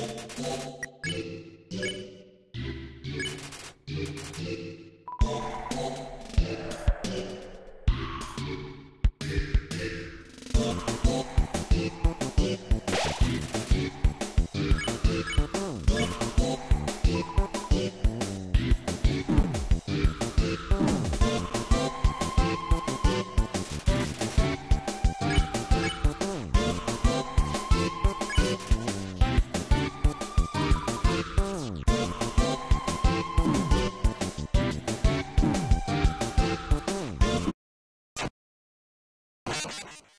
You あ!